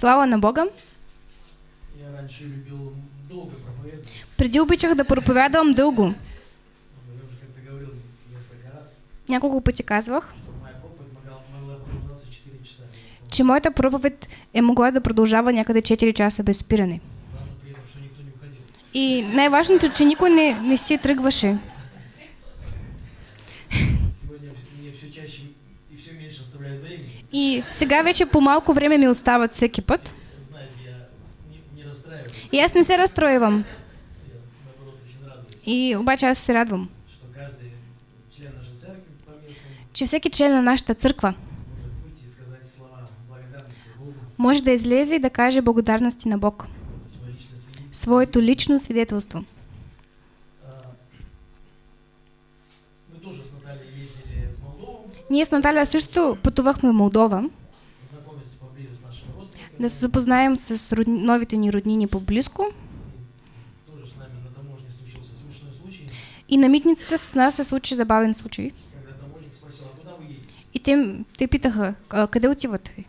Слава на Бога! Я раньше любил долго проповедовать. Преди обичах да проповядвам дълго. Няколко пъти казвах, что моя проповедь могла, могла продолжаться 4 часа. че моята проповед е могла да продължава някъде 4 часа без спиране. И най-важното, че никой не, не си тръгваше. Сегодня мне все чаще и все меньше оставляет времени. И сега вече по малко време ми остават всеки път. И аз не се разстроивам. И обаче аз се радвам, че всеки член на нашата църква може да излезе и да каже благодарности на Бог. Своето лично свидетелство. А, Мы тоже с Натальей ездили в Молдову, Ние с Наталя също пътувахме в Молдова, да се запознаем с родни, новите ни роднини по-близко. И на митницата с нас се случи забавен случай. И те, те питаха, «А, къде отивате?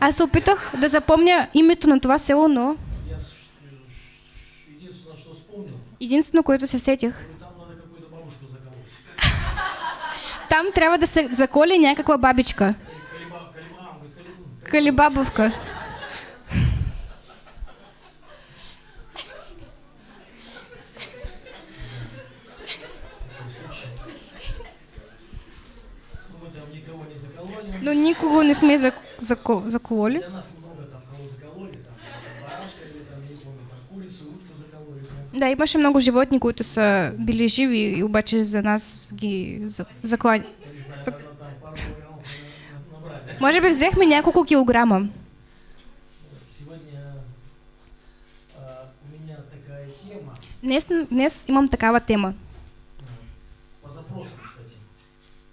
Аз се опитах да запомня името на това село, но единствено, което се сетих, там треба да се заколи някаква бабичка. Калибабовка. Ну, никого не ну, сме закололи. Да, имаше много животни, които са били живи обаче за нас ги за- заклани. Набрали. Може би взехме няколко килограма. Днес, днес имам такава тема. по запросам, кстати.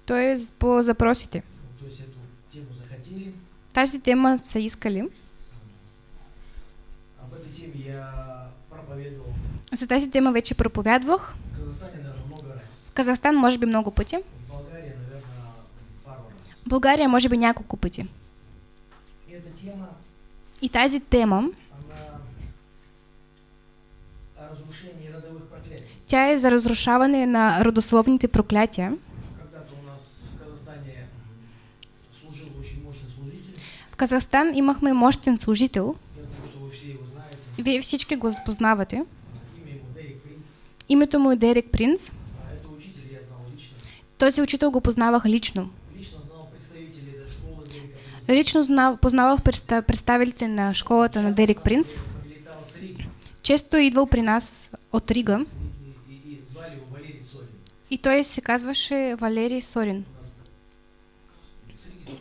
То е по запросите. То есть эту тему захотели. Тази тема са искали. За тази тема вече проповядвах. в Казахстан може би много пъти. България може би няколко пъти. И тази тема, тя е за разрушаване на родословните проклятия. В Казахстан имахме мощен служител. Вие всички го познавате. Имя ему Дерек Принц. Името му е Дерек Принц. А учитель. Този учител го познавах лично. Лично знал представителей этой школы Дерека Принца. Лично знав, познавах представ- представителите на школата на Дерек Принц. Често е идвал при нас от Рига И, и Сорин. и той се казваше Валерий Сорин. И.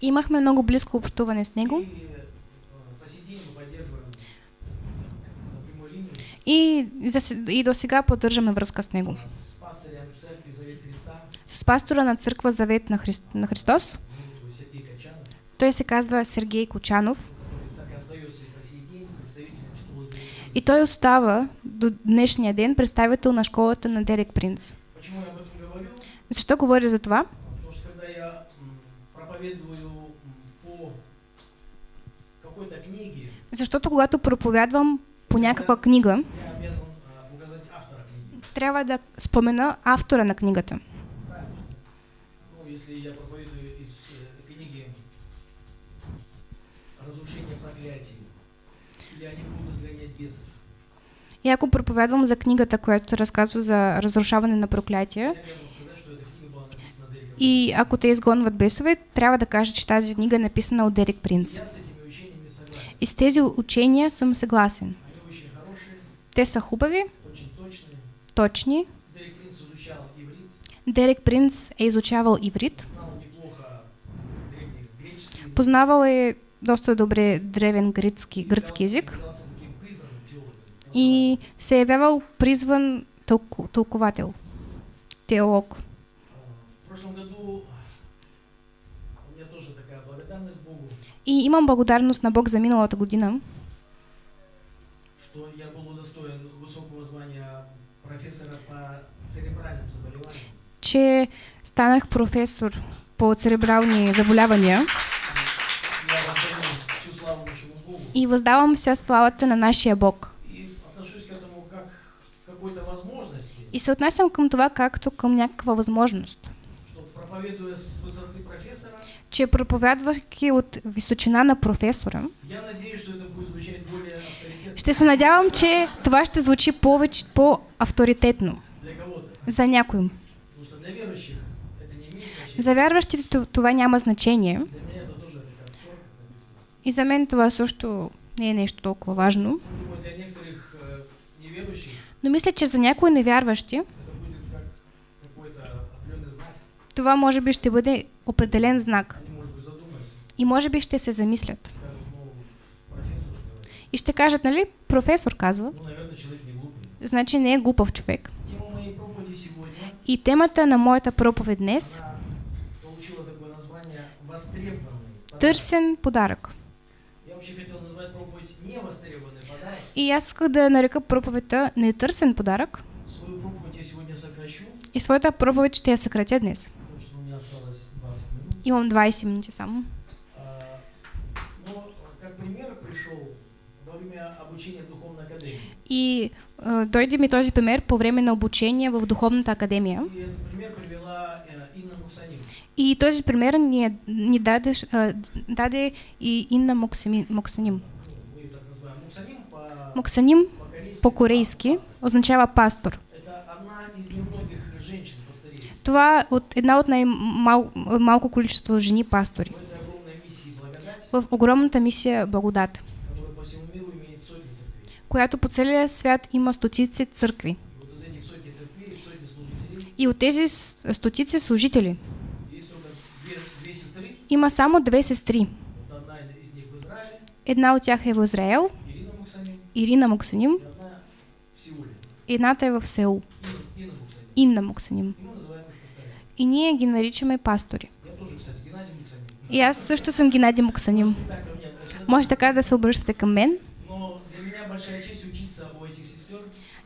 Имахме много близко общуване с него И и, и до сега поддържаме връзка с него. с пастора на църква Завет на, Христ, на Христос. Той се казва Сергей Кочанов и той остава до днешния ден представител на школата на Дерек Принц. Защо говоря за това? Защото когато проповядвам по някаква книга, трябва да спомена автора на книгата. Ну, если я проповедую из э, книги «Разрушение проклятий» или «Они будут изгонять бесов», И ако проповядвам за книгата, която разказва за разрушаване на проклятия, и ако те изгонват бесове, трябва да кажа, че тази книга е написана от Дерек Принц. И с тези учения съм съгласен. Те са хубави. Точни. Дерек Принц изучал иврит, Дерек Принц е изучавал иврит, познавал е доста добре древен гръцки, гръцки език. и се е явявал призван тълку, тълковател, теолог. Богу, И имам благодарност на Бог за миналата година, что я был удостоен высокого звания профессора по церебральным заболеваниям. Че станах професор по церебрални заболявания и въздавам вся славата на нашия Бог. И се отнасям към това както към някаква възможност. Че проповядвайки от височина на професора, ще се надявам, че това ще звучи повече по-авторитетно за някой. За вярващите това няма значение. Написано. И за мен това също не е нещо толкова важно. Но мисля, че за някои невярващи знак. това може би ще бъде определен знак. Задумаются, И може би ще се замислят. И ще кажат, нали, професор казва, глупый. значи не е глупав човек. Тема моей проповеди сегодня, И темата на моята проповед днес она получила такое название «Востребованный подарок». търсен подарък. Я вообще хотел назвать проповедь «Невостребованный подарок». И аз исках да нарека проповедта нетърсен подарък. И своята проповед ще я съкратя днес. потому что у меня осталось 20 минут. Имам 20 минути само. А, Но как пример пришел во время обучения в Духовной Академии. И дойде ми този пример по време на обучение в Духовната академия. И Муксанин. И този пример ни, е- ни даде, даде и Инна Моксаним. Моксаним по-корейски. означава пастор. Това от една от най-малко количество жени пастори в огромната мисия Благодат, която по целия свят има стотици църкви. И от тези стотици служители има само две сестри. Една от тях е в Израел, Ирина Сеуле, едната е в Сеул, Инна, Моксаним. И ние ги наричаме пастори. И аз също съм Геннадий обращаться. Може така да се обръщате към мен.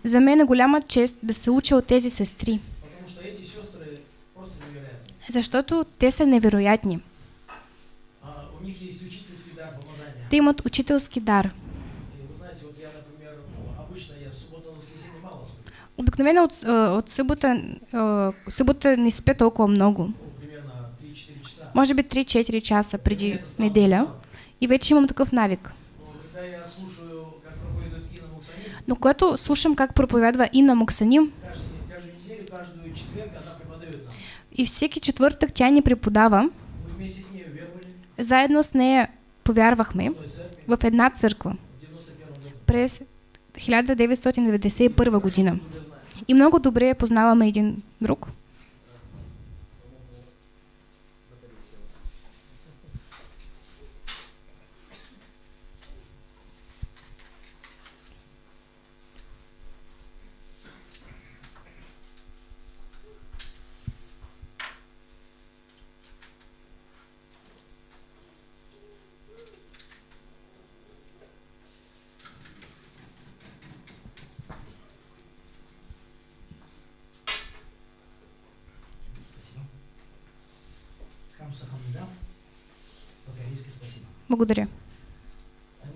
За мен е голяма чест да се уча от тези сестри, защото те са невероятни. А, у них есть учительский дар помазания. Те имат учителски дар. Обикновено от, от събота, събота не спя толкова много. Ну, примерно 3-4 часа. Може би 3-4 часа преди неделя. И вече имам такъв навик. Но когато слушам как проповядва Инна нам. и всеки четвъртък тя ни преподава, заедно с нея повярвахме в една църква в 91 году. през 1991 година. И много добре познаваме един друг. Спасибо. По-корейски спасибо. Благодаря.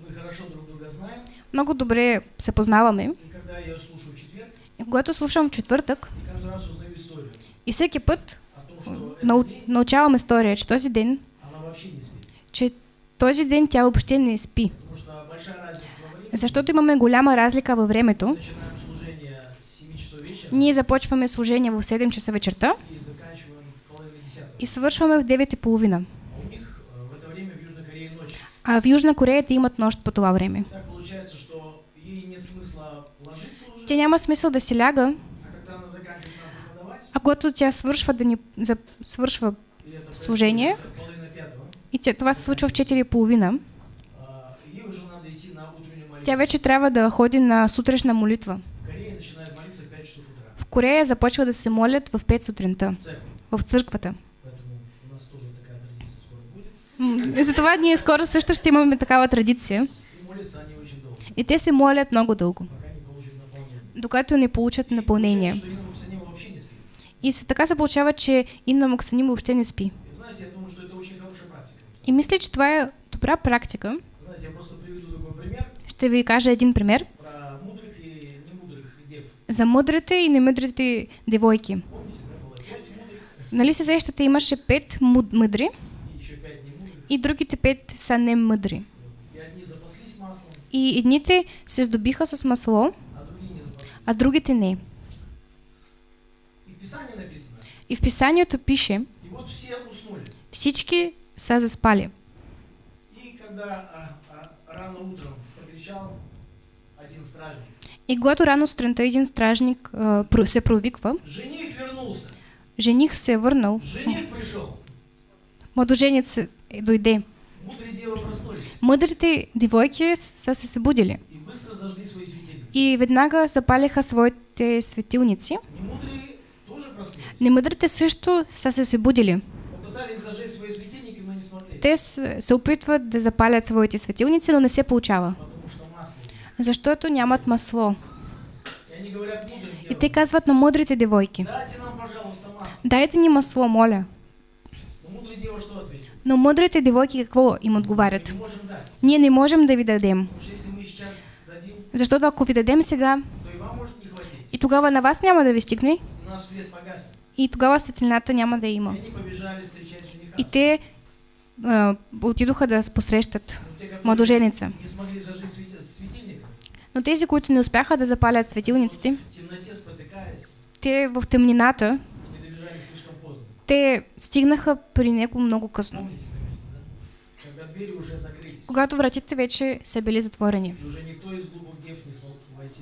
Мы хорошо друг друга знаем, Много добре се познаваме. и когда я ее слушаю в четверг, И когато слушам в четвъртък, и каждый раз узнаю историю и всеки път нау, научавам история, че този ден, она вообще не спит. че този ден тя въобще не спи. Защото имаме голяма разлика във времето. Начинаем служение с 7 часов вечера Ние започваме служение в 7 часа вечерта и заканчиваем в половине десятого. И свършваме в 9.30. А в Южной Корее те имат нощ по това време. Тя няма смисъл да се ляга, а когато тя свършва да ни за, свършва Служение. и тя, това се случва в 4.30, а, ей уже надо идти на утреннюю молитву. тя вече трябва да ходи на сутрешна молитва. В Корее начинают молиться в 5 часов утра В Корея започва да се молят в 5 сутринта, в църквата. Поэтому у нас тоже такая традиция скоро М, Затова ние скоро също ще имаме такава традиция. И И те се молят много дълго, докато не получат И напълнение. И се, така се получава, че Инна Моксаним въобще не спи. И. И мисля, че това е добра практика. Ще ви кажа един пример и за мъдрите и немъдрите девойки. Нали се сещате, имаше пет мъдри и еще пять немудрых. И другите пет са не мъдри. И одни запаслись маслом, И едните се здобиха с масло, а другите не. И в писанието пише, всички са заспали. И когда рано утром прокричал один стражник, И когато рано сутринта един стражник а, се провиква, жених вернулся, жених се е върнал, жених пришел. Младоженец дойде. Мъдрите девойки са се събудили и веднага запалиха своите светилници. Немъдрите също са се събудили. Те се опитват да запалят своите светилници, но не се получава, защото нямат масло. И те казват на мъдрите девойки, дайте ни масло, моля. Но мъдрите девойки какво им отговарят? Ние не можем да ви дадем, защото ако ви дадем сега, и тогава на вас няма да ви стигне, И тогава светлината няма да има. И те а, отидоха да посрещат младоженица. Но тези, които не успяха да запалят светилниците, те в тъмнината, те стигнаха при него много късно. Когато вратите вече са били затворени.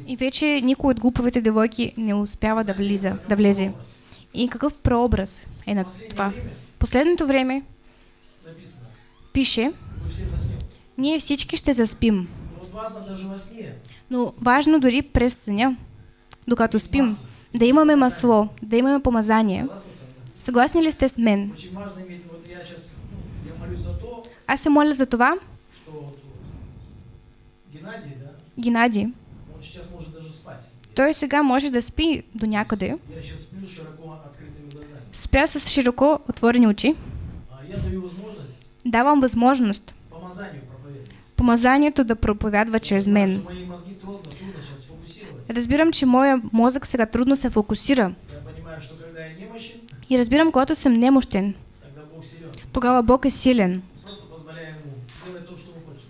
и вече никой от глуповите девойки не успява да влиза, да влезе. И какъв прообраз е на това? Последното време пише, ние всички ще заспим. Но важно дори през съня, докато спим, да имаме масло, да имаме помазание. Съгласни ли сте с мен? За то, Аз се моля за това, Геннадий, спать. той сега може да спи до някъде, спя с широко отворени очи, давам възможност помазанието да проповядва чрез мен. Разбирам, че моя мозък сега трудно се фокусира. Я понимаю, что когда я немощен, И разбирам, когато съм немощен, тогава Бог е силен.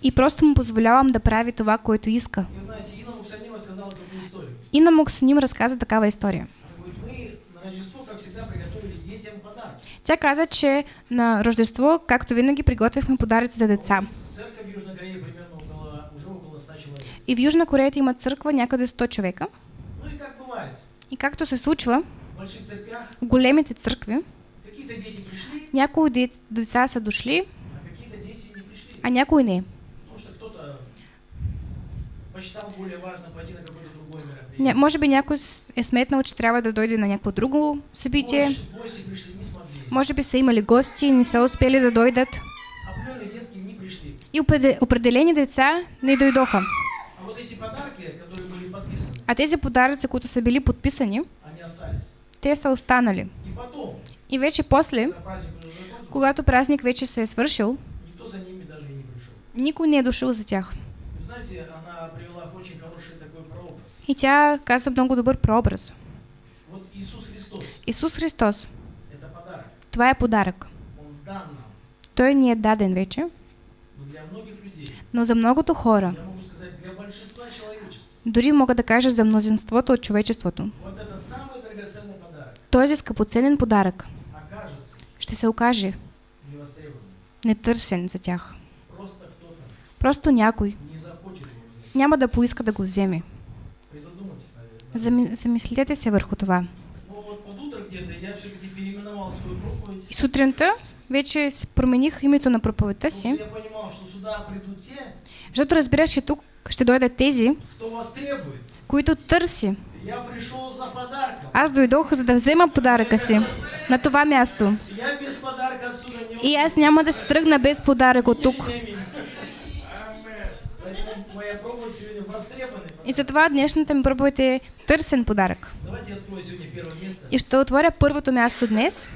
И просто му позволявам да прави това, което иска. И на Моксаним разказа такава история. Тя каза, че на Рождество, както винаги, приготвихме подаръци за деца. Церковь в Южной Корее примерно около, уже около 100 человек. И в Южна Корея има църква някъде 100 човека. И както се случва, в големите църкви, някои дец- деца са дошли, а не някои не. Мероприятие. може би някой е сметнал, че трябва да дойде на някакво друго събитие. Не. Може би са имали гости и не са успели да дойдат. Не. И опреде- определени деца не дойдоха. А вот эти подарки, которые были подписаны, А тези подаръци, които са били подписани. Те са останали. И вече после, закончился, когато празник вече се е свършил, никой не е дошъл за тях. И тя каза много добър прообраз. Исус Христос, – това е подарък. Той ни е даден вече, Но за многото хора, дори мога да кажа за мнозинството от човечеството, вот это самый драгоценный подарок този скъпоценен подарък ще се окаже нетърсен за тях. Просто някой няма да поиска да го вземе. Наверное. Зами, замислете се върху това. Проповедь. И сутринта вече промених името на проповедта си, защото разбирах, че тук ще дойдат тези, които търси. Аз дойдох, за да взема подаръка си на това място. И аз няма да се тръгна без подарък от тук. И затова днешната ми проповед е търсен подарък. И ще отворя първото място днес.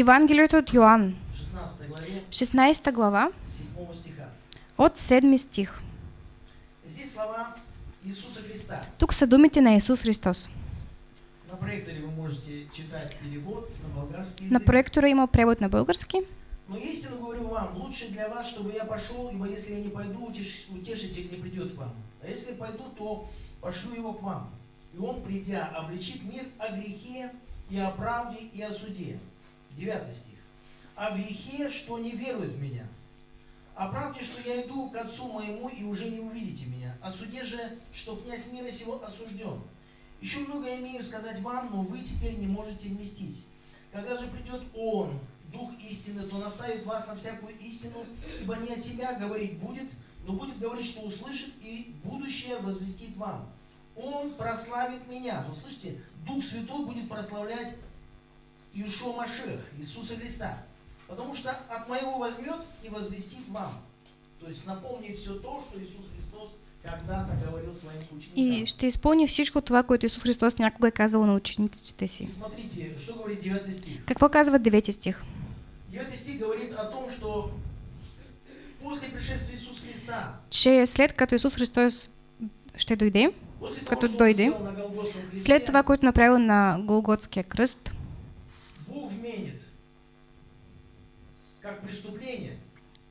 Евангелието от Йоанн, в 16 главе 16 глава, 7 стиха. от 7 стих. Здесь слова Христа. Тук са думите на Исус Христос. На проекторе вы можете читать перевод на болгарский На язык. проектора има превод на български. Но истину говорю вам, лучше для вас, чтобы я пошел, ибо если я не пойду, утеш- утешитель не придет к вам. А если пойду, то пошлю его к вам. И он, придя, обличит мир о грехе и о правде и о суде. Девятый стих. О грехе, что не верует в меня. О правде, что я иду к Отцу моему и уже не увидите меня. О суде же, что князь мира сего осужден. Еще много имею сказать вам, но вы теперь не можете вместить. Когда же придет Он, Дух истины, то наставит вас на всякую истину, ибо не от себя говорить будет, но будет говорить, что услышит, и будущее возвестит вам. Он прославит меня. Вы слышите? Дух Святой будет прославлять Иешуа Машех, Иисуса Христа. Потому что от моего возьмет и возвестит вам. То есть наполнит все то, что Иисус Христос когда-то говорил своим ученикам. И ще изпълни всичко това, което Исус Христос някога е казал на учениците И си. смотрите, что говорит 9 стих. Какво казва 9 стих? 9 стих говорит о том, что после пришествия Иисуса Христа, Че след като Исус Христос ще дойде, после того, Като что Он дойде, след това, което направил на Голготския кръст, Бог вменит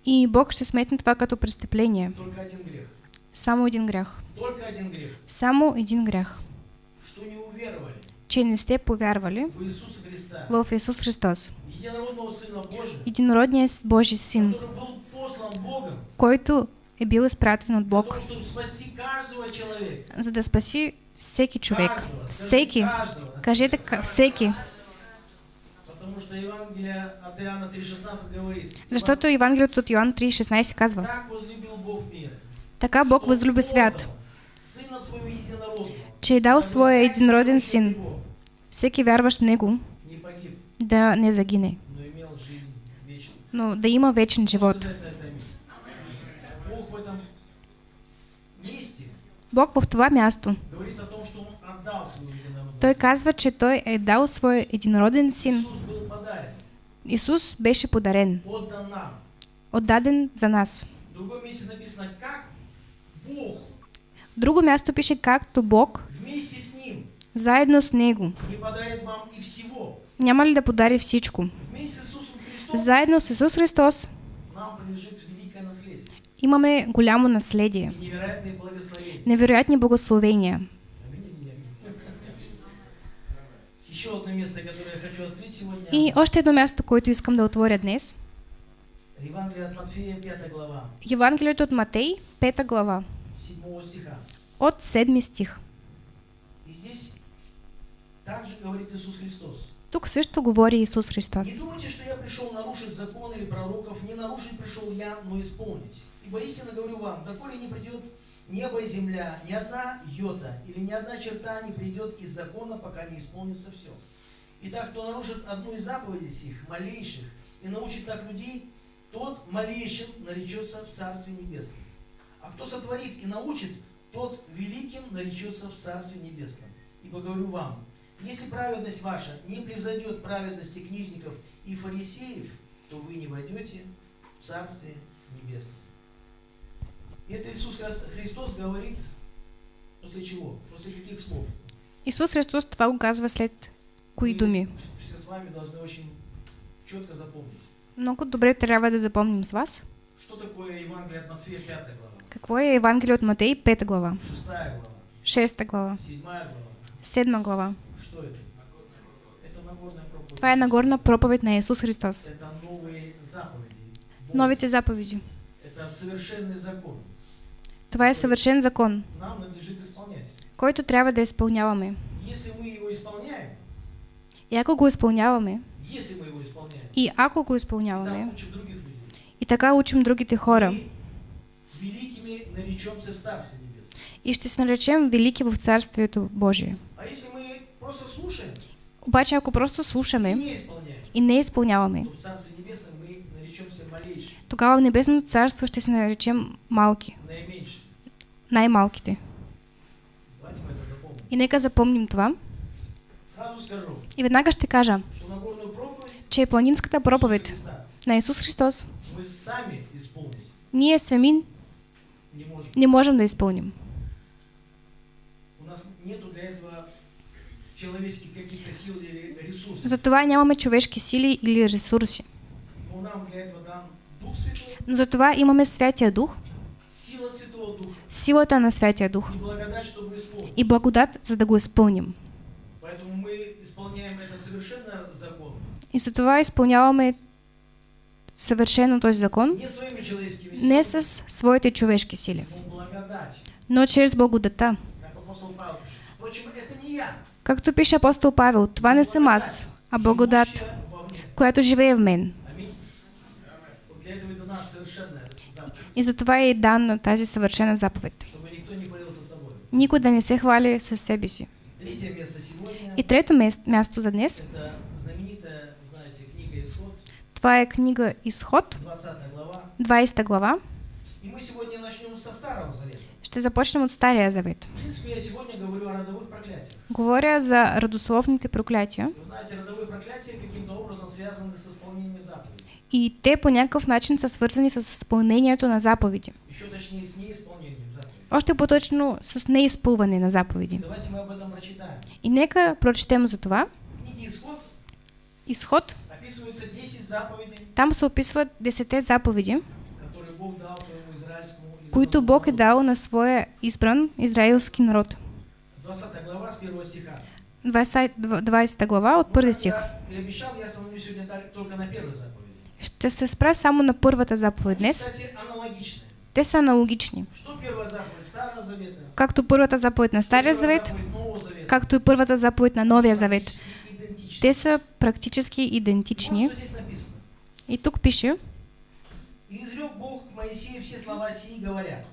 и Бог ще сметне това като престъпление. только один грех. Само един грях. Только один грех. Само един грях. Что не уверовали Че не сте повярвали в Иисуса Христа, в Исус Христос, единородного Сына Божия, единородният Божий Син, който е бил изпратен от Бог, за да спаси всеки човек. Всеки. Кажете ка- всеки. Потому что Евангелие от Иоанна 3,16 говорит. Защото Евангелието от Йоан 3,16 казва. Така Бог възлюби свят, че е дал своя син, Него, всеки вярващ в Него, да не загине, но имел жизнь вечную. но да има вечен живот. Бог в това място, говорит о том, что Он отдал своего единородного той казва, че той е дал своя единороден син. Исус беше подарен, отдан нам. отдаден за нас. В другом месте написано, как Бог друго място пише, както Бог, вместе с Ним заедно с Него, не подарит вам и всего. няма ли да подари всичко? Вместе с Иисусом Христом Заедно с Исус Христос нам принадлежит великое наследие имаме голямо наследие, и невероятные благословения. невероятни благословения. Аминь или не аминь? Еще одно место, которое я хочу открыть сегодня. И още едно място, което искам да отворя днес. Евангелие от Матфея, 5 глава, Евангелието от Матей, 5 глава, 7 стиха. от 7 стих. И здесь также говорит Иисус Христос. Тук също говори Исус Христос. Не думайте, что я пришел нарушить закон или пророков, не нарушить пришел я, но исполнить. Ибо истинно говорю вам, доколе не придет небо и земля, ни одна йота или ни одна черта не придет из закона, пока не исполнится все. Итак, кто нарушит одну из заповедей сих, малейших, и научит так людей, тот малейшим наречется в Царстве Небесном. А кто сотворит и научит, тот великим наречется в Царстве Небесном. Ибо говорю вам, если праведность ваша не превзойдет праведности книжников и фарисеев, то вы не войдете в Царствие Небесное. Это Иисус Хрис- Христос говорит после чего? После каких слов? Исус Христос това го казва след кои думи? Все с вами должны очень четко запомнить. Много добре трябва да запомним с вас. Что такое Евангелие от Матфея 5 глава, Какво е Евангелие от Матей, 5 глава, 6 глава, 6 глава, 7 глава? 7 глава. Что это? Это Нагорная проповедь. Това е Нагорна проповед на Исус Христос. Это новые заповеди. Новите заповеди. Это совершенный закон. Това е съвършен закон, който трябва да изпълняваме. И ако го изпълняваме, и ако го изпълняваме, и така учим другите хора, и ще се наречем велики в Царствието Божие. Обаче ако просто и слушаме и не изпълняваме, тогава в Небесното Царство ще се наречем малки, наименьшим. Най-малките. И нека запомним това. И веднага ще кажа, че планинската проповед на Исус Христос ние сами не можем. да изпълним. Затова нямаме човешки сили или ресурси. Но затова имаме Святия Дух, силата на Святия Дух и благодать, чтобы исполнить. и благодат, за да го изпълним. Поэтому мы исполняем это совершенно законно. И затова изпълняваме съвършено този закон Не человеческими не силами, с своите човешки сили, но благодать. чрез благодата. Както пише апостол Павел, това не съм аз, а благодат, която живее в мен. Аминь. И затова е дана тази съвършена заповед. никто не се хвали със себе си. И трето място за днес, това е книга Изход, 20 глава. 20 глава. И мы сегодня начнем со Старого Завета. Ще започнем от Стария Завет. В принципе, я сегодня говорю о родовых проклятиях. Говоря за родословните проклятия. Знаете, родовые проклятия каким-то образом связаны с исполнением заповедей. И те по някакъв начин са свързани с изпълнението на заповеди. Еще точнее, с неисполнением заповедей. Още по-точно с неизпълване на заповеди. Давайте мы об этом прочитаем. И нека прочетем за това. В книге Исход Изход, описывается 10 заповедей, там се описват 10 заповеди, которые Бог дал своему израильскому които Бог е дал на своя избран израилски народ. 20 глава с 1 стиха. 20, 20 глава от Но първи как стих. я обещал, я остановлюсь сегодня только на первой заповеди. Ще се спра само на първата заповед днес. Те са аналогични. Както първата заповед на Стария Завет, както и първата заповед на Новия Завет. Те са практически идентични. И тук пише, И изрек Бог к Моисею все слова сии, говоря,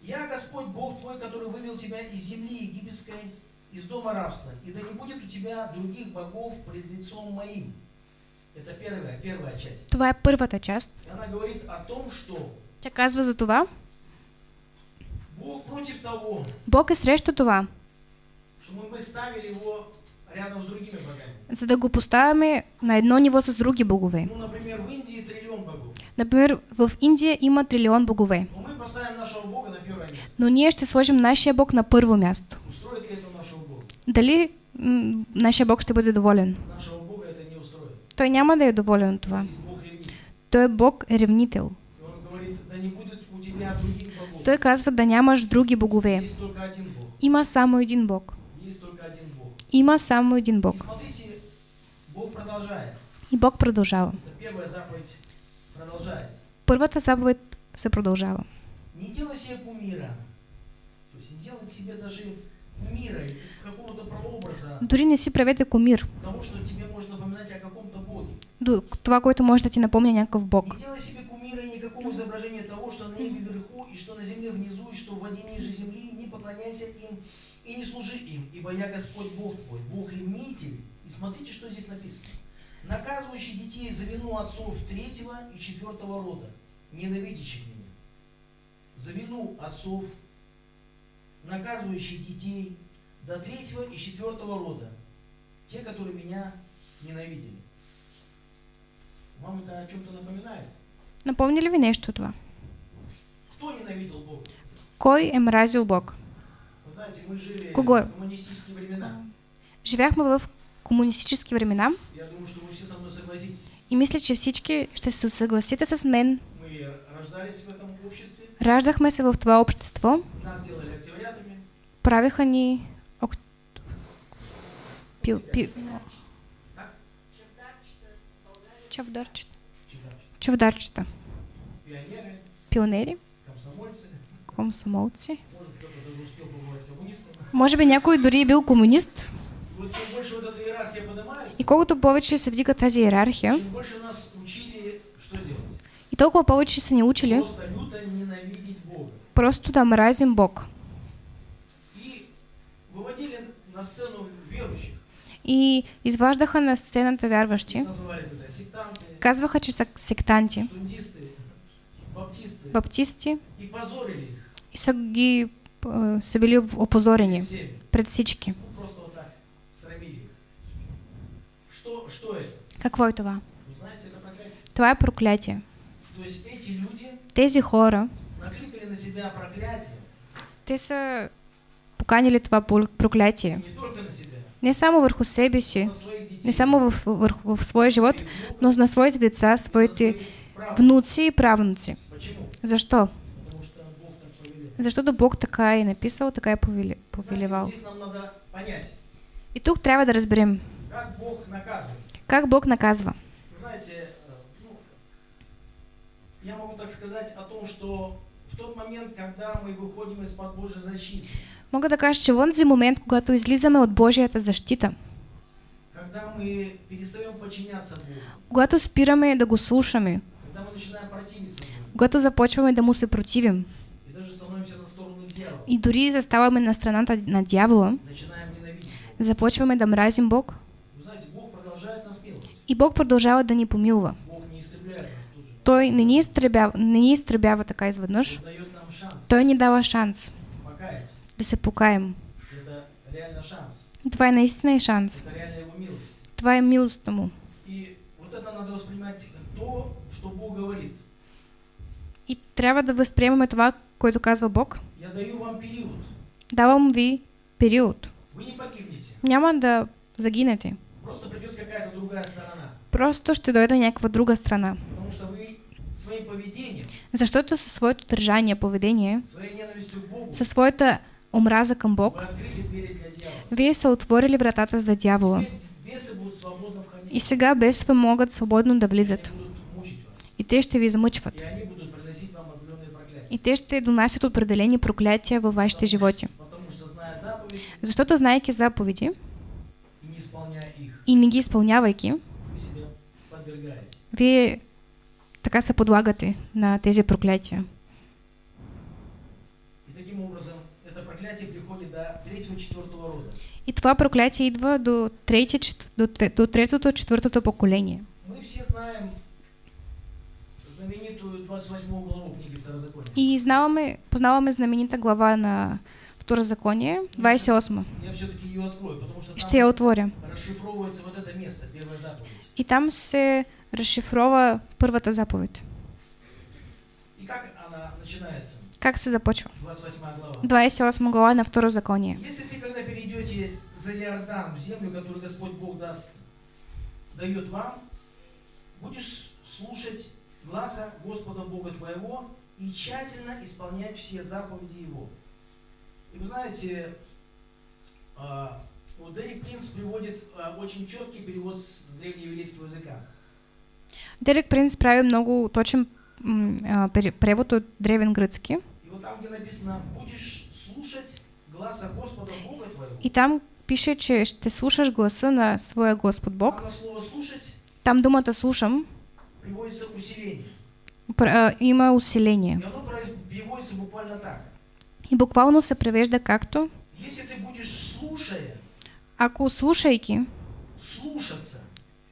«Я Господь Бог твой, который вывел тебя из земли египетской, из дома рабства, и да не будет у тебя других богов пред лицом моим». Это первая, первая часть. това е първата част. И она говорит о том, что Тя казва за това, Бог против того, Бог е срещу това, чтобы мы ставили его рядом с другими богами. за да го поставяме на едно ниво с други богове. Ну, например, в Индии триллион богов. Например, в Индия има трилион богове, Но мы поставим нашего Бога на первое место. но ние ще сложим нашия Бог на първо място. Устроит ли это нашего Бога? Дали нашия Бог ще бъде доволен? Нашего Бога это не устроит. Той няма да е доволен от това. Той е Бог ревнител. Других богов. Той казва да нямаш други богове. Има само един Бог. Има само един Бог. И Бог продължава. Първата заповед се продължава. Не делай себе кумира. То есть не делай себе даже кумира, какого-то прообраза Дори не си правете комир. того, что тебе Това, което може да ти напомня някакъв Бог. Никакого изображения того, что на небе вверху, и что на земле внизу, и что в воде ниже земли, не поклоняйся им и не служи им, ибо я Господь Бог твой, Бог ревнитель. И смотрите, что здесь написано. Наказывающий детей за вину отцов третьего и четвертого рода, ненавидящих меня. За вину отцов, наказывающий детей до третьего и четвертого рода, те, которые меня ненавидели. Вам это о чем-то напоминает? Напомни ли ви нещо това? Кто ненавидел Бога? Кой е мразил Бог? Вы знаете, мы жили Кого? в коммунистические времена. Живяхме в комунистически времена Я думаю, что вы все со мной согласитесь. и мисля, че всички ще се съгласите с мен. Мы рождались в этом обществе, Раждахме се в това общество, нас делали октябрятами, правиха ни ок... пи... пи... Чавдарчета. Чавдарчета. пионеры, Пионери, комсомольцы. комсомолци. Може би някой дори е бил комунист. И колкото повече се вдига тази иерархия, и толкова повече са ни учили Просто да мразим Бог. И изваждаха на сцената вярващи. Казваха, че сектанти. Баптисти. И са ги са били опозорени пред всички. Какво е това? Това е проклятие. Тези хора те са поканили това проклятие. Не само върху себе си, не само в, върху, в своя живот, но на своите деца, своите внуци и правнуци. Защо? Защото Бог така е написал, така е повели, повелевал. И тук трябва да разберем как Бог наказывает. как Бог наказва. Знаете, э, ну, я могу так сказать о том, что в тот момент, когда мы выходим из-под Божьей защиты, Мога да кажа, че в онзи момент, когато излизаме от Божията защита, когато спираме да го слушаме, когато започваме да му се противим и дори заставаме на страната на дявола, започваме да мразим Бог. И Бог продължава да ни помилва. Той не ни изтребява, не ни изтребява така изведнъж, Той ни дава шанс да се покаем. Това е наистина е шанс. Това е милостта му. И вот это надо воспринимать то, что Бог говорит. И трябва да възприемаме това, което казва Бог. Я даю вам период. Давам ви период. Вы не погибнете. Няма да загинете. Просто придет какая-то другая сторона. Просто ще дойде някаква друга страна. Потому что вы своим поведением, Защото със своето държание, поведение, Богу, със своята омраза към Бог, вие са отворили вратата за дявола. И сега бесове могат свободно да влизат. И те ще ви замъчват. И они будут приносить вам определенные проклятия. И те ще донасят определени проклятия във вашите животи. Защото знаейки заповеди и не ги изпълнявайки, вие така се подлагате на тези проклятия. И таким образом это проклятие приходит до третьего-четвертого рода. И това проклятие идва до, трети, до, до третото, четвъртото поколение. Мы все знаем знаменитую 28 главу книги Второзакония. И знаваме, познаваме знаменита глава на Второзаконие, 28. Я все-таки ее открою, потому что Ще я отворя. расшифровывается вот это место, первая заповедь. И там се разшифрова първата заповед. И как она начинается? Как се започва? 28 глава. 28 глава на Второзаконие. Если ты, перейдете за Иордан, в землю, которую Господь Бог даст, дает вам, будешь слушать гласа Господа Бога твоего и тщательно исполнять все заповеди Его. И вы знаете, а, вот Дерек Принц приводит а, очень четкий перевод с древнееврейского языка. Дерек Принц прави много точен а, превод от древен гръцки. И вот там, где написано, будешь слушать гласа Господа Бога твоего, И там пише, че ще слушаш гласа на своя Господ Бог. там слово слушать Там думата слушам приводится усиление. пр- има усиление. И оно переводится буквально так. И буквално се превежда както Если ты будешь слушая, ако слушайки слушаться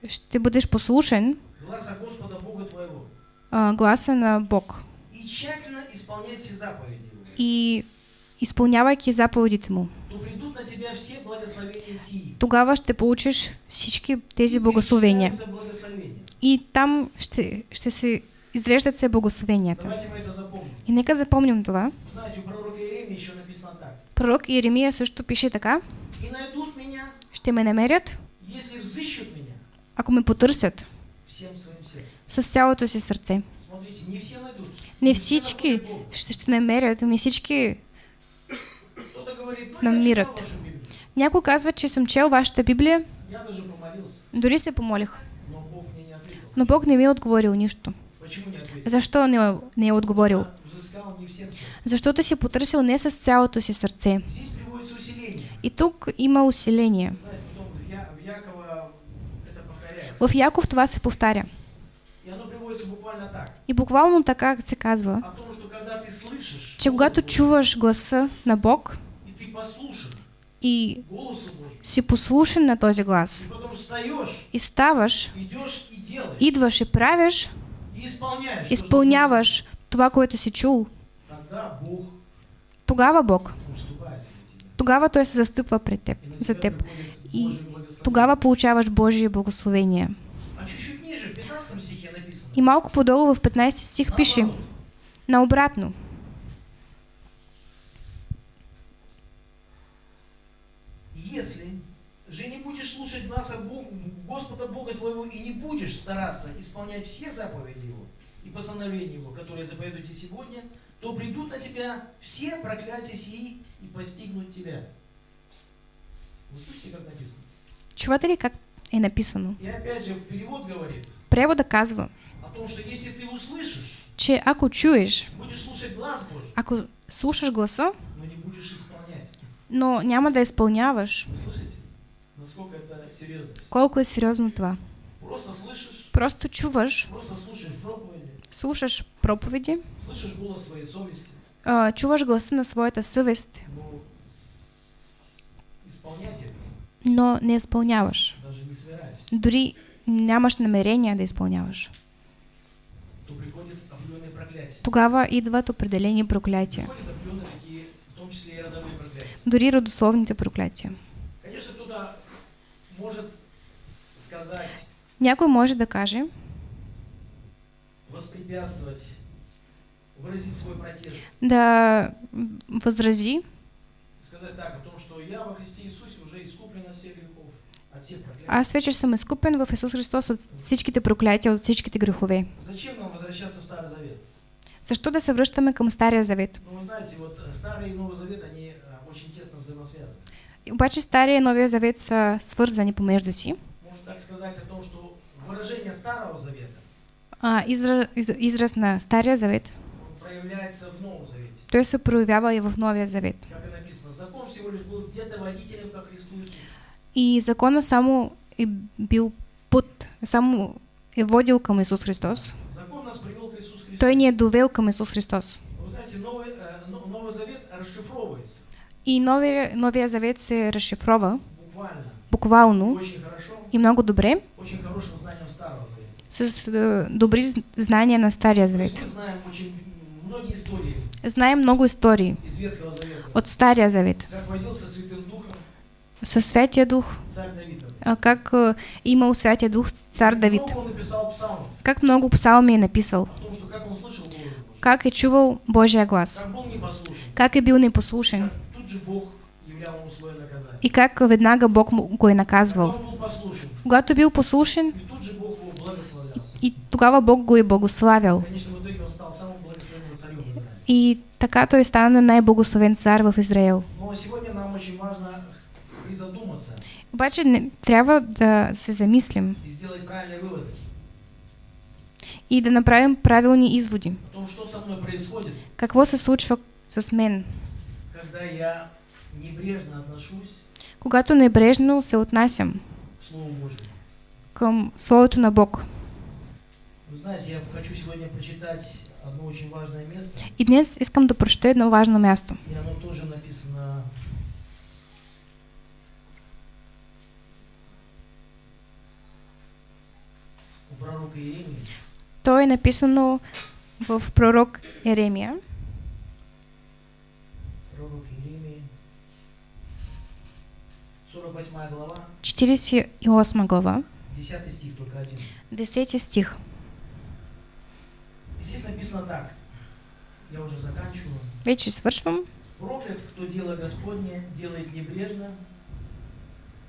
ще бъдеш послушен гласа Господа Бога твоего а, гласа на Бог и тщательно исполнять все заповеди и изпълнявайки заповедите му, тогава ще получиш всички тези благословения. И там ще, ще се изреждат се благословенията. И нека запомним това. Пророк Иеремия също пише така. Ще ме намерят, ако ме потърсят с цялото си сърце. Не всички ще, ще намерят, не всички. Кто-то говорит, ну Нам я мирят. читал вашу Библию. Някой казва, че съм чел вашата Библия, дори се помолих, но Бог не ми е отговорил нищо. Защо не, не е отговорил? Защото си потърсил не с цялото си сърце. И тук има усиление. В, Яков това се повтаря. И буквално така се казва, че когато чуваш гласа на Бог и си послушен на този глас и ставаш, идваш и правиш, изпълняваш това, което си чул, тогава Бог, тогава Той се застъпва пред теб, за теб. И. Тогава получаваш Божие благословение. А чуть-чуть ниже, в 15 стихе написано. И малко по-долу в 15 стих пише наобратно. Если же не будешь слушать Бога, Господа Бога твоего и не будешь стараться исполнять все заповеди Его и постановления Его, которые заповедую тебе сегодня, то придут на тебя все проклятия сии и постигнут тебя. Вы слышите, как написано? Чувате ли как е написано? И опять же, перевод говорит Превода казва, о том, что если ты услышишь, че ако чуеш, будешь слушать глаз Божий, ако слушаш гласа, но не будешь исполнять. Но няма да изпълняваш, серьезно? колко е сериозно това. Просто слышишь, Просто чуваш, просто слушаешь проповеди, слушаш проповеди, слышишь голос своей совести, а, чуваш гласа на своята съвест, но но не изпълняваш. даже не Дори нямаш намерение да изпълняваш. то проклятия. Тогава идват определени проклятия. Приходят определенные такие, в том числе и родовые проклятия. Дори родословните проклятия. Конечно, кто-то может сказать, Някой може да каже, выразить свой протест, да възрази, сказать так о том, что я во Христе Иисусе уже искуплен от всех грехов, от всех проклятий. аз вече съм изкупен в Исус Христос от всичките проклятия, от всичките грехове. Зачем нам возвращаться в Старый Завет? Защо да се връщаме към Стария Завет? Ну, знаете, вот Старый и Новый Завет, они очень тесно взаимосвязаны. Обаче Стария и Новия Завет са свързани помежду си. Можно так сказать о том, что выражение Старого Завета А, изра, из, израз на Стария Завет, проявляется в Новом Завете. той се проявява и в Новия Завет. Как и написано, закон всего лишь был где-то водителем ко Христу Иисусу. И закона само е бил път, само е водил към Исус Христос. Закон нас привел к Иисусу Христу. Той ни е довел към Исус Христос. Вы знаете, Новый, э, Но- Новый Завет расшифровывается И Новия, Новия Завет се разшифрова буквално очень хорошо, и много добре с е, добри знания на Стария Завет. знаем очень истории Знаем много истории от Стария Завет. Със Святия Дух, как е, имал Святия Дух цар Давид. Как много псалми е написал. как слышал Божий, е чувал Божия глас. как был Как е бил непослушен. как И как веднага Бог го е наказвал. Когато бил послушен, и благословлял. и тогава Бог го е благославял. Израиле. И така той стана най-благословен цар в Израел. Обаче не, трябва да се замислим и да направим правилни изводи. Какво се случва с мен, когда я небрежно отношусь когато небрежно се отнасям към Словото на Бог. Знаете, я хочу сегодня прочитать одно очень важное место, И днес искам да прочета едно важно място. и оно тоже написано у пророка Иеремии. То е написано в пророк Еремия, 48 глава, 48 глава, 10 стих, только один. 10 стих. И здесь написано так, я уже заканчиваю. Вече свършвам. Проклят, кто дело Господне делает небрежно,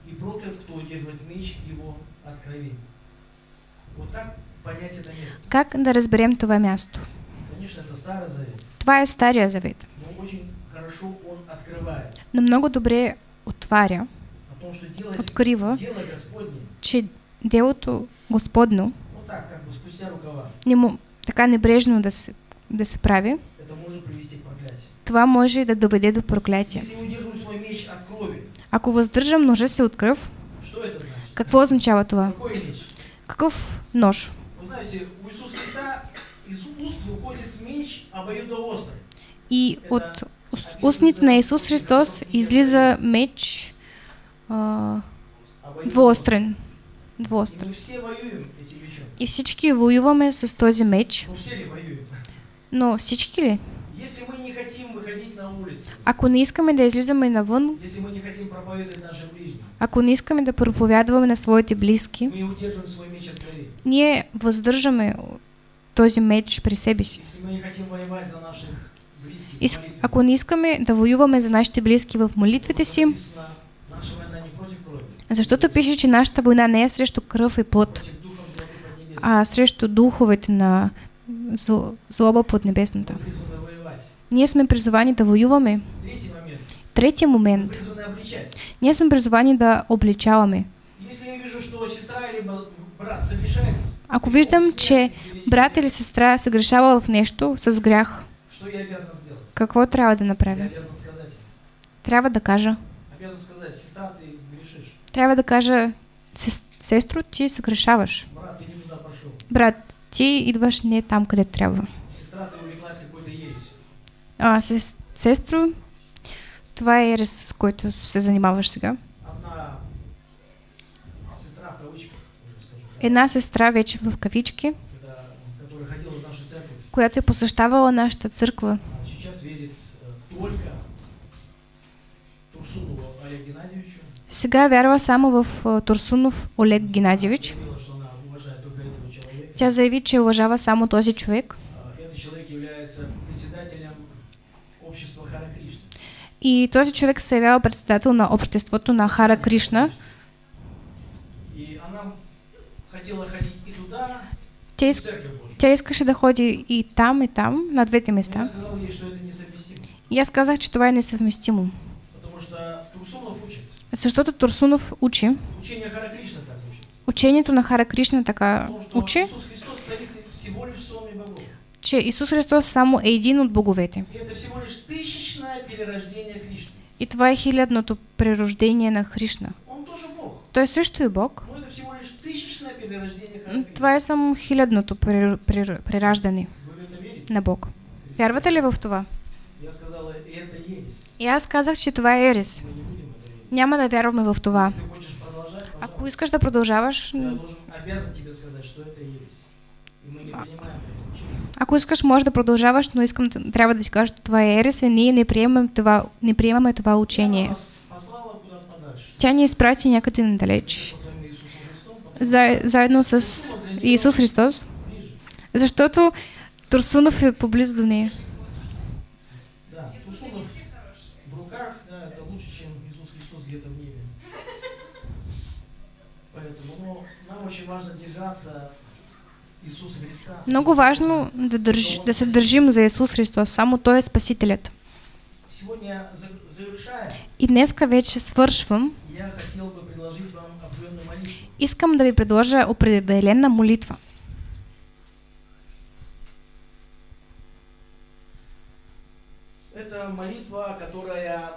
и проклят, кто удерживает меч его от крови. Вот так понять это место. Как да разберем това място? Конечно, это Старый Завет, Това е Стария Завет, но очень хорошо он открывает но много добре отваря, открива, че делото Господно не му, така небрежно да се, да се прави, това може да доведе до проклятие. Ако въздържам ножа си от кръв, какво означава това? Какъв нож? И от ус- устните на Исус Христос излиза меч а, Обоюдоострый. двуострен. И всички воюваме с този меч, но всички ли? Если мы не хотим выходить на улицы, Ако не искаме да излизаме навън, если мы не хотим проповедовать нашим ближним, ако не искаме да проповядваме на своите близки, мы удерживаем свой меч от крови. ние въздържаме този меч при себе си. Если мы не хотим воевать за наших близких в И с- молитве, ако не искаме да воюваме за нашите близки в молитвите си, написано, наша война не против крови, защото пише, че нашата война не е срещу кръв и плът, а срещу духовете на зло- злоба под небесната. Ние сме призовани да воюваме. Третия момент. Ние сме призовани да обличаваме. Ако виждам, че брат или сестра се грешава в нещо с грях, какво трябва да направя? Трябва да кажа. Обязан сказать, сестра, ты грешишь. Трябва да кажа, «Сес- сестро, ти се грешаваш. Брат, ты не туда пошел. Брат, ти идваш не там, къде трябва. Сестра, ты увлеклась какой-то ересь. А, сес, сестро, това е ерес, с който се занимаваш сега. Одна сестра в да, Една сестра вече в кавички, церковь, която е посещавала нашата църква, сейчас верит только Турсунову Олегу Геннадьевичу. Сега вярва само в Турсунов Олег Геннадьевич. Тя заяви, че уважава само този човек. И този човек се явява председател на обществото на Хара Кришна. Тя, иск... тя искаше да ходи и там, и там, на двете места. И аз казах, че това е несъвместимо. Потому что. Защото Турсунов учи, Учение Хара Кришна так учит. учението на Хара Кришна така что учи, Христос стоит всего лишь богов. че Исус Христос само е един от боговете. И это всего лишь тысячное перерождение Кришны. И това е хилядното прерождение на Хришна. Он тоже Бог. Той също е Бог, Но это всего лишь тысячное перерождение Хара но Кришны. това е само хилядното прер- прер- прераждане на Бог. Вярвате ли в това? Я сказала, и это ересь. И аз казах, че това е ерес. Няма да вярваме в това. Ако искаш да продължаваш, это учение. ако искаш, може да продължаваш, но искам, трябва да ти кажа, че това е ерес и ние не приемаме това, не приемаме това учение. Тя ни изпрати някъде надалеч, за, заедно с Исус Христос, защото Турсунов е поблизо до нея. Да, Турсунов в руках, да, это лучше, чем Иисус Христос где-то в небе. Поэтому, ну, нам очень важно держаться Иисуса Христа. Много важно да, държ, да се държим за Исус Христос. Само Той е Спасителят. И днеска вече свършвам. Искам да ви предложа определена молитва. Это молитва, которая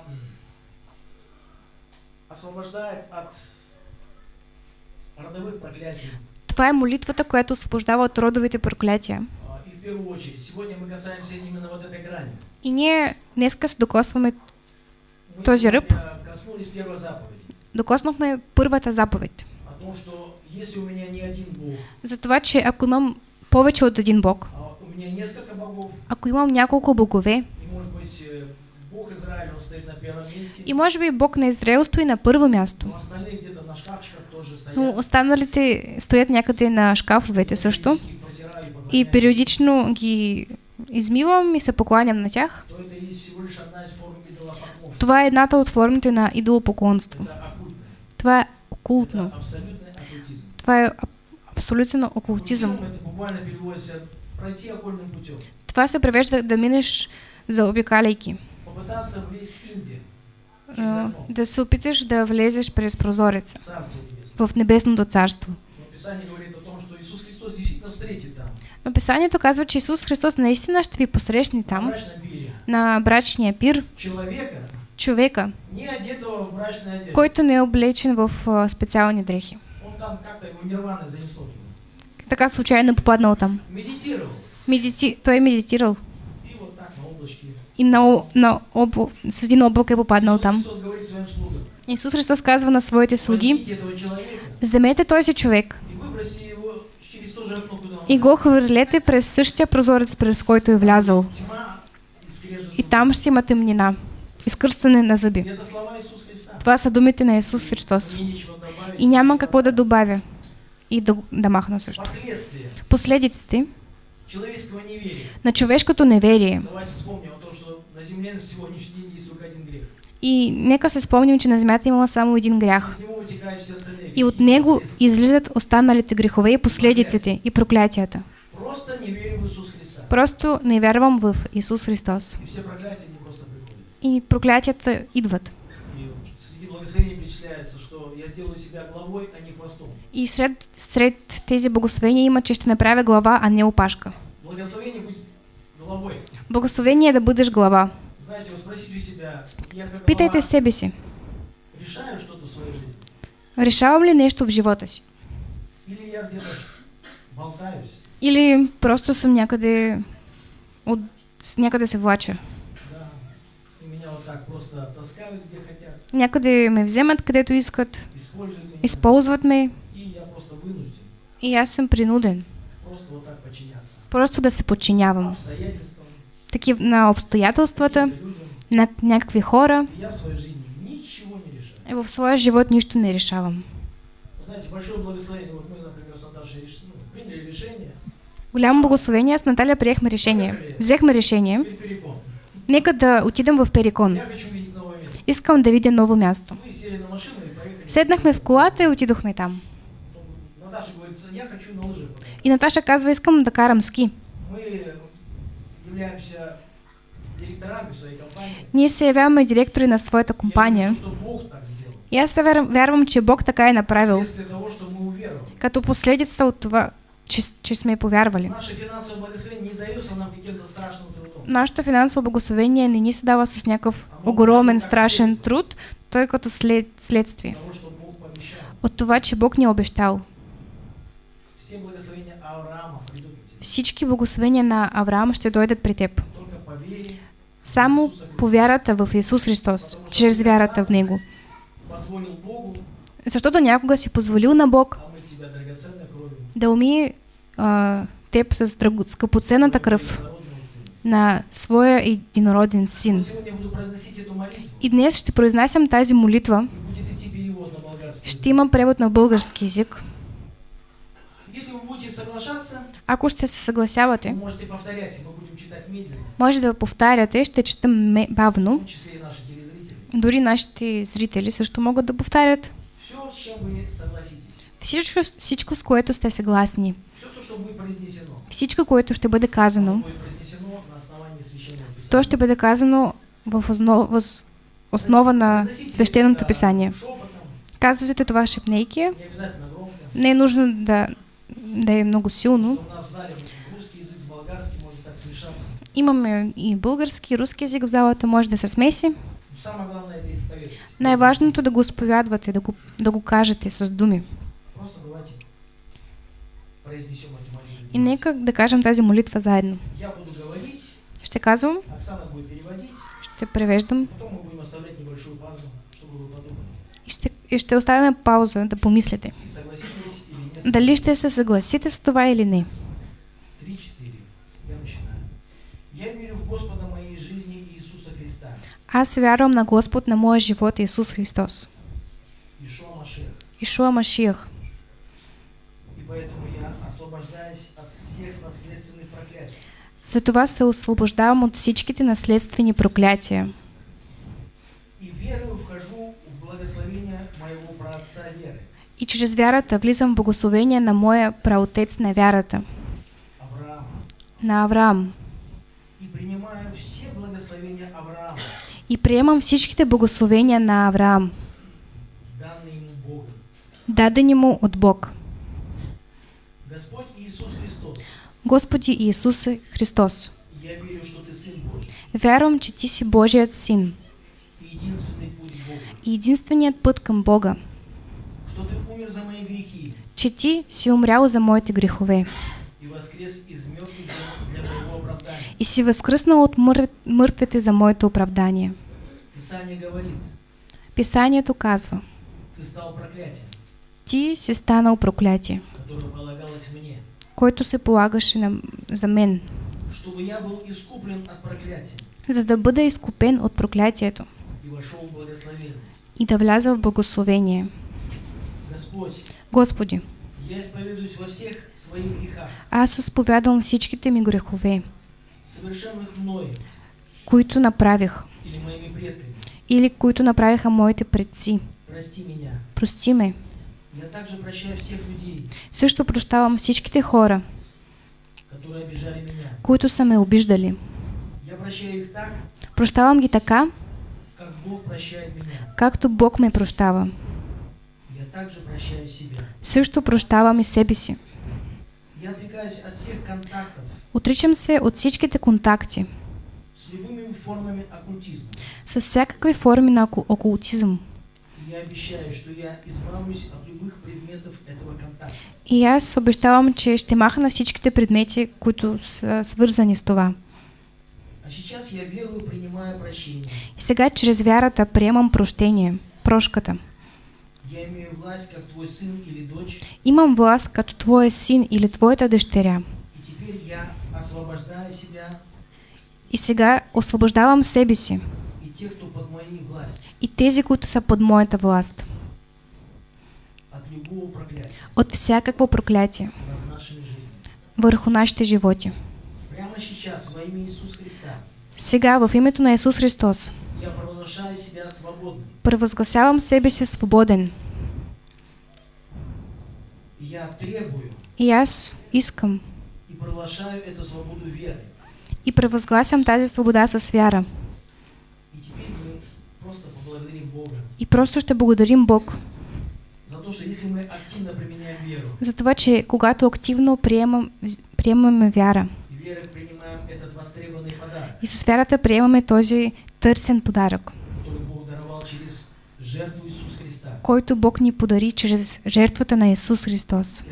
освобождает от. Това е молитвата, която освобождава от родовите проклятия. И ние днеска се докосваме, Този заповеди. докоснахме първата заповед. За това, че ако имам повече от един Бог, ако имам няколко богове, и может быть э, Бог Израиля, он стоит на первом месте, и може би Бог на Израел стои на първо място, но останалите стоят някъде на шкафовете също. И периодично ги измивам и се покланям на тях. Това е едната от формите на идолопоклонство. Това е окултно. Това е аб- абсолютен окултизъм. Това се превежда да минеш заобикаляйки. Да се опиташ да влезеш през прозореца в Царство Небесное. в небесното царство. Но Писание говорит о том, что Иисус Христос действительно встретит там. Но Писанието казва, че Исус Христос наистина ще ви посрещне в там, брачном пире. на брачния пир, Человека, човека, не одетого в брачное одежду. който не е облечен в а, специални дрехи. Он там как-то его нирваной занесло туда. Така случайно е попаднал там. Медитировал. Медити... Той е медитирал И вот так на облачке. и на, о- на обл... с един облак е попаднал Иисус там. Христос говорит своим слугам. Исус Христос казва на своите слуги, вземете този човек и го хвърлете през същия прозорец, през който е влязал. И там ще има тъмнина, изкърстане на зъби. Това са думите на Исус Христос. И няма какво да добавя. и до- домахно също. Последствия Последиците на човешкото неверие. Давайте вспомним о том, что на земле на сегодняшний день есть только один грех. И нека се спомним, че на земята има само един грях. И от него излизат останалите грехове и последиците и проклятията. Просто не вярвам в Исус Христос. И проклятията идват. И сред, сред тези благословения има, че ще направя глава, а не опашка. Благословение е да бъдеш глава. Питайте себе си, решаю что-то в своей жизни? решавам ли нещо в живота си? Или просто съм някъде, от, някъде се влача? Някъде ме вземат, където искат, използват ме. И аз съм принуден. Просто да се подчинявам. Обстоятельствам, Такив, на обстоятелствата, каким-то людям. на някакви хора. И я в своей жизни ничего не решаю. И в своя живот нищо не решавам. Вы знаете, большое благословение. Вот мы, например, с Наташей реш- ну, приняли решение. Голямо благословение, с Наталя приехме решение. Взехме решение. Теперь перекон. Нека да отидем в Перикон. Я хочу видеть новое место. Искам да видя ново място. Мы сели на машину и поехали. Седнахме в колата и отидохме там. Ну, Наташа говорит, я хочу на лыжах. покататься». И Наташа казва, искам да карам ски. Являемся директорами своей компании. Ние се явяваме директори на своята компания. И аз вяр- вярвам, че Бог така е направил. Като последица от това, че, че сме повярвали. Благословение. Нашето финансово благословение не ни се дава с някакъв огромен, страшен труд, той като след, следствие. От това, че Бог ни е обещал. Все благословения Авраама придут на тебя. Всички благословения на Авраам ще дойдат при теб. Само по вярата в Исус Христос, чрез вярата в Него. Защото някога си позволил на Бог да умие а, теб с скъпоценната кръв на своя единороден син. И днес ще произнасям тази молитва. Ще има превод на български язик. Если вы будете соглашаться, Ако ще се съгласявате, можете повторять, мы будем читать медленно, може да повтаряте, ще четем в бавно. том числе и наши телезрители. Дори нашите зрители също могат да повтарят. Все, с чем вы согласитесь, Всичко, всичко с което сте съгласни. все то, что будет произнесено, Всичко, което ще бъде казано, то ще бъде казано в основа, въз- основа на свещеното писание. Казвате това шепнейки. Не е нужно да, да е много силно. Имаме и български, и руски език в залата, може да се смеси. Най-важното е да го изповядвате, да го, да го кажете с думи. И нека да кажем тази молитва заедно. Ще казвам, ще превеждам и ще, и ще оставяме пауза да помислите. Дали ще се съгласите с това или не. Три-четыре. Я начинаю. Я верю в Господа моей жизни Иисуса Христа, Аз вярвам на Господ на моя живот Исус Христос. Ишуа Машех. Ишуа Машиях. И поэтому я освобождаюсь от всех наследственных проклятий. Затова се освобождавам от всичките наследствени проклятия. И верою вхожу в благословение моего праотца веры, И чрез вярата влизам в благословение на моя праотец на вярата, Авраама, на Авраам. и принимаю все благословения Авраама, И приемам всичките благословения на Авраам, дадени му от Бог. Господь Иисус Христос, Господи Иисусе Христос, я верю, что Ты Сын Божий вярвам, че Ти си Божият Син. И единственият път към Бога, умер за мои грехи че Ти си умрял за моите грехове и воскрес из мертвых для, моего оправдания. и си възкръснал от мър... мъртвите за моето оправдание. Писание говорит, Писанието казва, Ты стал Ти си станал проклятие, которое полагалось мне, който се полагаше на... за мен, чтобы я был искуплен от проклятия за да бъда изкупен от проклятието и вошел в благословение. и да вляза в благословение. Господи, Аз изповядвам всичките ми грехове, които направих или които направиха моите предци. Прости ме. Я также прощаю всех людей, Също прощавам всичките хора, които са ме обиждали. Прощавам ги така, как Бог прощает меня. както Бог ме прощава. Я также прощаю себя. Също прощавам и себе си. Я отрекаюсь от всех контактов Отричам се от всичките контакти с любыми формами оккультизма. с всякакви форми на оку- окултизъм. И я обещаю, что я избавлюсь от любых предметов этого контакта. И аз обещавам, че ще махна всичките предмети, които са свързани с това. А сейчас я верую, прощение. И сега чрез вярата приемам прощение, прошката. Власть, как твой сын или дочь, Имам власт като твоя син или твоята дъщеря. и теперь я освобождаю себя И сега освобождавам себе си и тех, кто под моей властью и тези, които са под моята власт от любого проклятия от всякакво проклятие върху нашите животи. Прямо сейчас во имя Иисуса Христа Сега в името на Исус Христос я провозглашаю себя свободным. превъзгласявам себе си свободен. И я требую И искам и провозглашаю эту свободу веры. и превъзгласям тази свобода с вяра. И теперь мы просто поблагодарим Бога И просто ще благодарим Бог за то, что если мы активно применяем веру, за това, че когато активно приемам, приемаме вяра и верой принимаем этот востребованный подарок, и с вярата приемаме този търсен подарък, который Бог даровал через жертву Иисуса Христа, който Бог ни подари чрез жертвата на Исус Христос.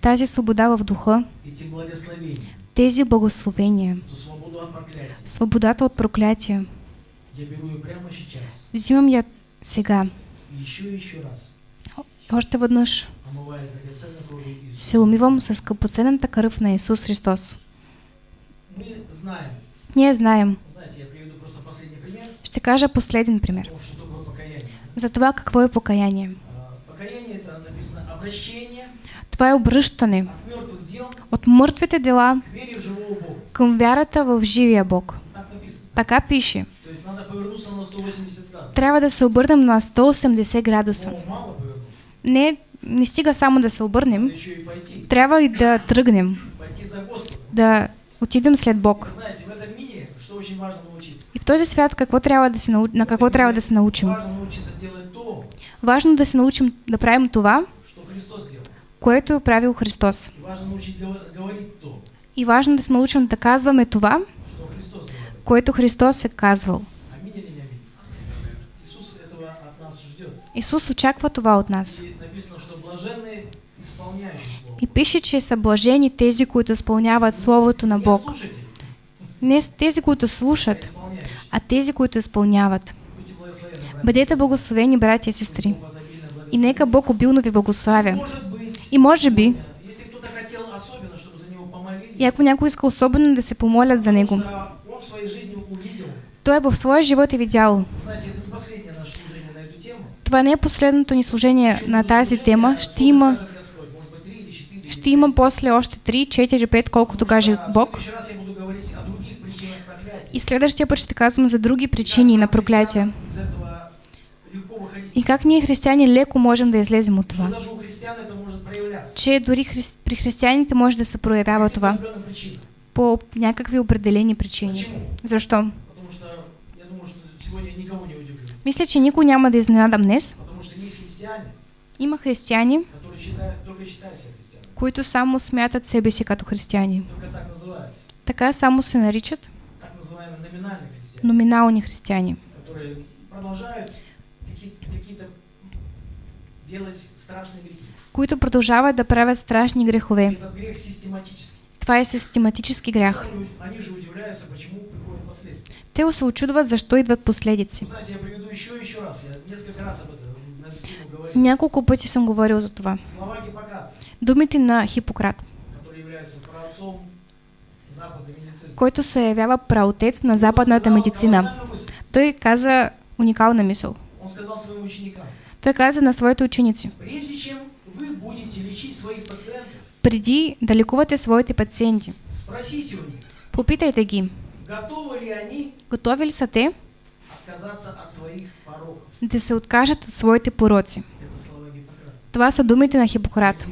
Тази свобода в духа, тези благословения, свободата от проклятия, взимам я сега. Още веднъж Иисуса. се умивам с скъпоценната кръв на Исус Христос. Знаем, Ние знаем. Ще кажа последен пример. потому что такое покаяние. За това какво е покаяние. Покаяние это написано обращение Това е обръщане от мъртвите дела към вярата в живия Бог. Така пише. То есть надо повернуться на 180 градусов. Трябва да се обърнем на 180 градуса. Не, не стига само да се обърнем, трябва и да тръгнем, да отидем след Бог. Очень важно научиться. И в този свят какво трябва да се нау... на какво трябва да се научим? Важно научиться делать то, Важно да се научим да правим това, что Христос делал. което е правил Христос. И важно научить гов- говорить то, И важно да се научим да казваме това, что Христос говорил. което Христос е казвал. Исус очаква това от нас. И написано, что блаженные Слово. И пише, че са блажени тези, които изпълняват Словото на Бог. Не тези, които слушат, а тези, които изпълняват. Бъдете благословени, братя и сестри. И нека Бог обилно ви благославя. И може би, и ако някой иска особено да се помолят за него, что он в той своя живот е видял. Това не е последното ни служение на тази тема. Ще има, ще има после още 3, 4, 5, колкото каже Бог. Следующий. И следващия път ще казвам за други причини на проклятие. И как ние християни леко можем да излезем от Что това. Че дори хри... при християните може да се проявява това по някакви определени причини. Защо? Что что. Мисля, че никой няма да изненадам днес. Что Има християни, които само смятат себе си като християни. Така само се наричат номинальные христиане. Которые продолжают какие-то, делать страшные грехи. които продължават да правят страшни грехове. этот грех систематически. Това е систематически грях. Они, они же удивляются, почему приходят последствия. Те се очудват защо идват последици. Знаете, я приведу еще и еще раз. Я несколько раз об этом на эту тему говорил. Няколко пъти съм говорил за това. Слова Гиппократа, Думите на Хипократ, който се явява праотец на западната медицина. Той каза уникална мисъл. Той каза на своите ученици, преди да лекувате своите пациенти, попитайте ги, готови ли са те да се откажат от своите пороци. Това са думите на Хипократ.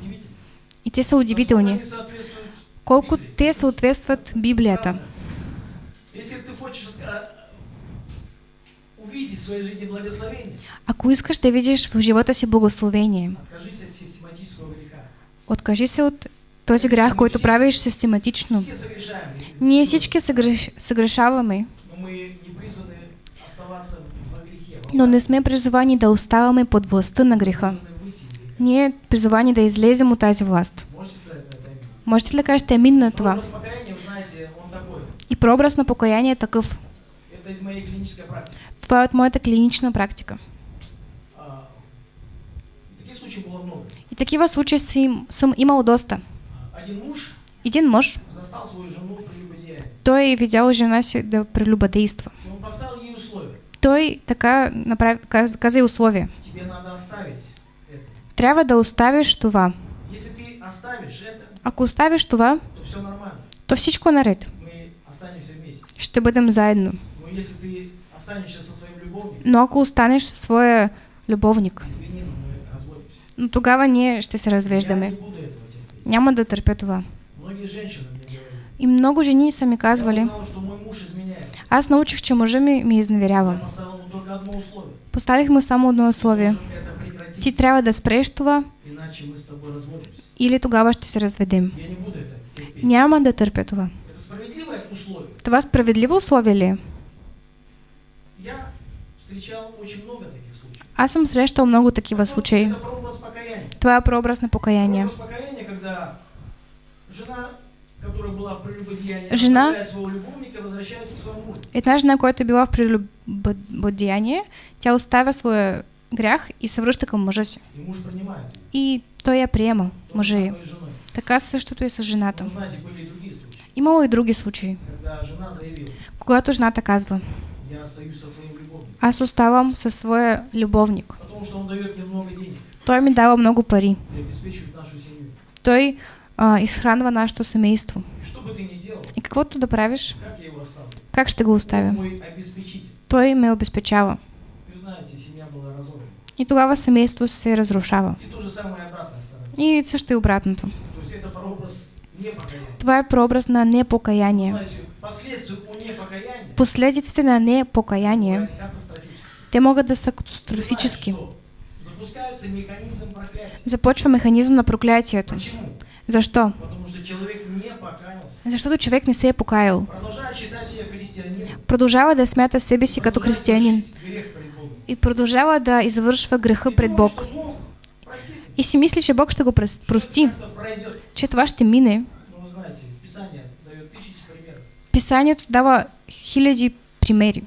И те са удивителни. Колко те съответстват Библията. Ако искаш да видиш в живота си благословение, откажи се от този грях, който правиш систематично. Ние всички съгреш... съгрешаваме, но не сме призовани да оставаме под властта на греха. Ние призовани да излезем от тази власт. Можете ли кажете амин на това? Знаете. И прообраз на покаяние е такъв. Это из моей клинической практики. Това е от моята клинична практика. А, таких случаев было много. И такива случаи си, им- съм имал доста. Один муж Един мъж, застал свою жену в прелюбодеянии. той видял жена си да прелюбодейства. И он поставил ей условия. Той така направи, каз, каза и условия. Тебе надо оставить это. Трябва да оставиш това. Если ты оставишь это, Ако оставиш това, то то всичко е наред. Ще бъдем заедно. Но если ты останешься со своим любовником, Но ако останеш със своя любовник, но тогава ние ще се развеждаме. Няма да търпя това. И много жени са ми казвали, аз научих, че мъжа ми ми изневерява. поставил ему только одно условие. Поставих му само едно условие. Ти трябва да спреш това иначе мы с тобой разводимся. или тогава ще се разведем. Я не буду это терпеть. Няма да търпя това. Это справедливое условие. Това справедливо условие ли е? Я встречал очень много таких случаев. Аз съм срещал много такива Потом случаи. Это прообраз покаяния. Това е прообраз на покаяние. Прообраз покаяния, когда жена, которая была в прелюбодеянии, Жена- оставляет своего любовника, возвращается к своему мужу. Една жена, която е била в прелюбодеяние, тя оставя своя грях и се връща към мъжа си. И то я прямо мужи. Так кажется, что ты со женатым. Имало и другие случаи. Когато жната А с уставом со своим любовник. Той мне дава много пари. Той а, изхранва нашето семейство. И каквото да правиш, как ще го оставя? Той ме обезпечава. И тогава семейство се разрушава. И то же самое обратная сторона. И също и обратното. То есть это прообраз непокаяния. Това е прообраз на непокаяние. Знаете, последствия у непокаяния Последиците на непокаяние, бывают катастрофические. те могат да са Знаешь, катастрофически. что? Запускается механизм проклятия. Започва механизъм на проклятието. Почему? Защо? Потому что човек не покаялся. Защото човек не се е покаял. Продолжает считать себя христианином. Продължава да смята себе си като продолжает християнин. совершить Грех пред Богом. И продължава да извършва греха И пред думает, Бог. И си мисли, че Бог ще го прости, че това ще мине. Писанието дава хиляди примери,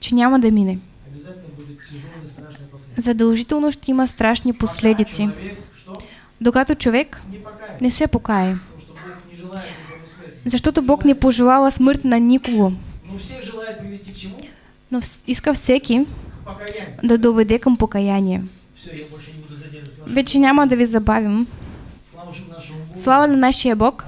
че няма да мине. Задължително ще има страшни последици. Докато човек Не се покае. Защото Бог не пожелава смърт на никого. Но иска всеки да доведе към покаяние. Вече няма да ви забавим. Слава на нашия Бог.